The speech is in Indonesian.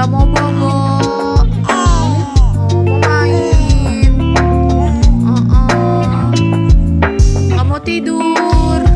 Gak mau bobo uh-uh. tidur.